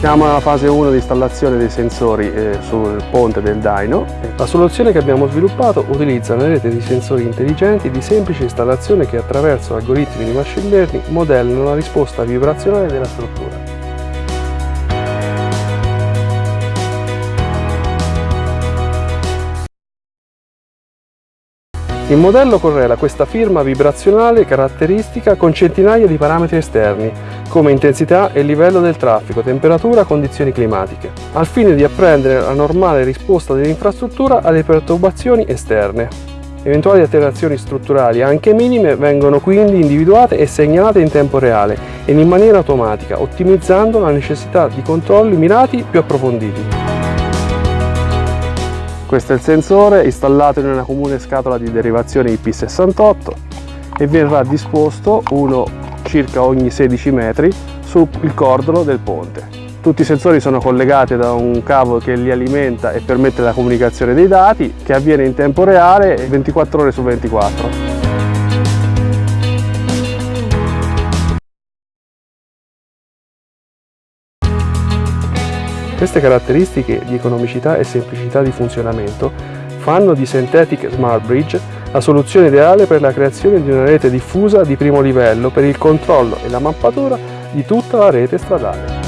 Siamo alla fase 1 di installazione dei sensori eh, sul ponte del Daino. La soluzione che abbiamo sviluppato utilizza una rete di sensori intelligenti di semplice installazione che attraverso algoritmi di machine learning modellano la risposta vibrazionale della struttura. Il modello correla questa firma vibrazionale caratteristica con centinaia di parametri esterni, come intensità e livello del traffico, temperatura, condizioni climatiche, al fine di apprendere la normale risposta dell'infrastruttura alle perturbazioni esterne. Eventuali alterazioni strutturali, anche minime, vengono quindi individuate e segnalate in tempo reale e in maniera automatica, ottimizzando la necessità di controlli mirati più approfonditi. Questo è il sensore installato in una comune scatola di derivazione IP68 e verrà disposto uno circa ogni 16 metri sul cordolo del ponte. Tutti i sensori sono collegati da un cavo che li alimenta e permette la comunicazione dei dati che avviene in tempo reale 24 ore su 24. Queste caratteristiche di economicità e semplicità di funzionamento fanno di Synthetic Smart Bridge la soluzione ideale per la creazione di una rete diffusa di primo livello per il controllo e la mappatura di tutta la rete stradale.